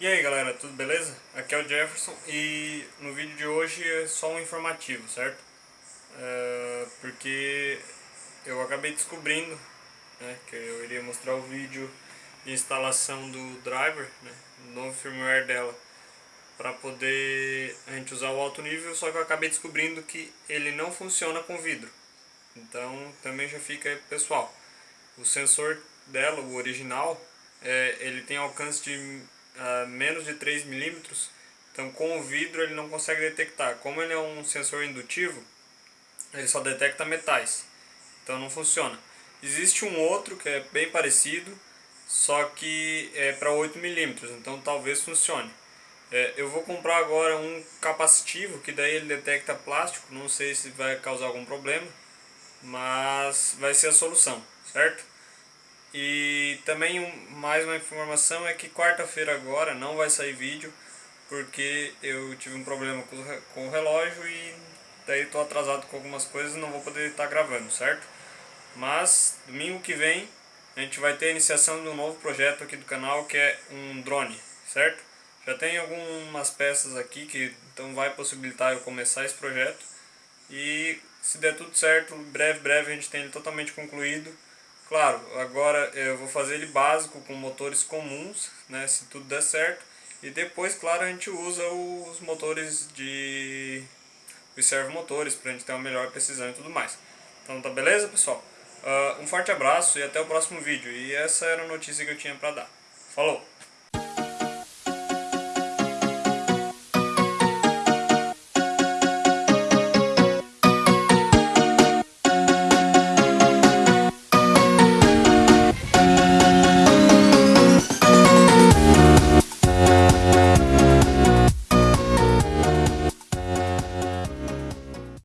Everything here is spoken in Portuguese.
E aí galera, tudo beleza? Aqui é o Jefferson e no vídeo de hoje é só um informativo, certo? É, porque eu acabei descobrindo né, que eu iria mostrar o vídeo de instalação do driver, né, novo firmware dela para poder a gente usar o alto nível, só que eu acabei descobrindo que ele não funciona com vidro. Então também já fica pessoal. O sensor dela, o original, é, ele tem alcance de uh, menos de 3 milímetros, então com o vidro ele não consegue detectar. Como ele é um sensor indutivo, ele só detecta metais, então não funciona. Existe um outro que é bem parecido, só que é para 8 milímetros, então talvez funcione. É, eu vou comprar agora um capacitivo, que daí ele detecta plástico, não sei se vai causar algum problema, mas vai ser a solução, certo? E também mais uma informação é que quarta-feira agora não vai sair vídeo porque eu tive um problema com o relógio e daí estou atrasado com algumas coisas e não vou poder estar gravando, certo? Mas domingo que vem a gente vai ter a iniciação de um novo projeto aqui do canal que é um drone, certo? Já tem algumas peças aqui que então vai possibilitar eu começar esse projeto e se der tudo certo, breve, breve a gente tem ele totalmente concluído Claro, agora eu vou fazer ele básico com motores comuns, né, se tudo der certo. E depois, claro, a gente usa os motores de... os servomotores para a gente ter uma melhor precisão e tudo mais. Então tá beleza, pessoal? Uh, um forte abraço e até o próximo vídeo. E essa era a notícia que eu tinha para dar. Falou!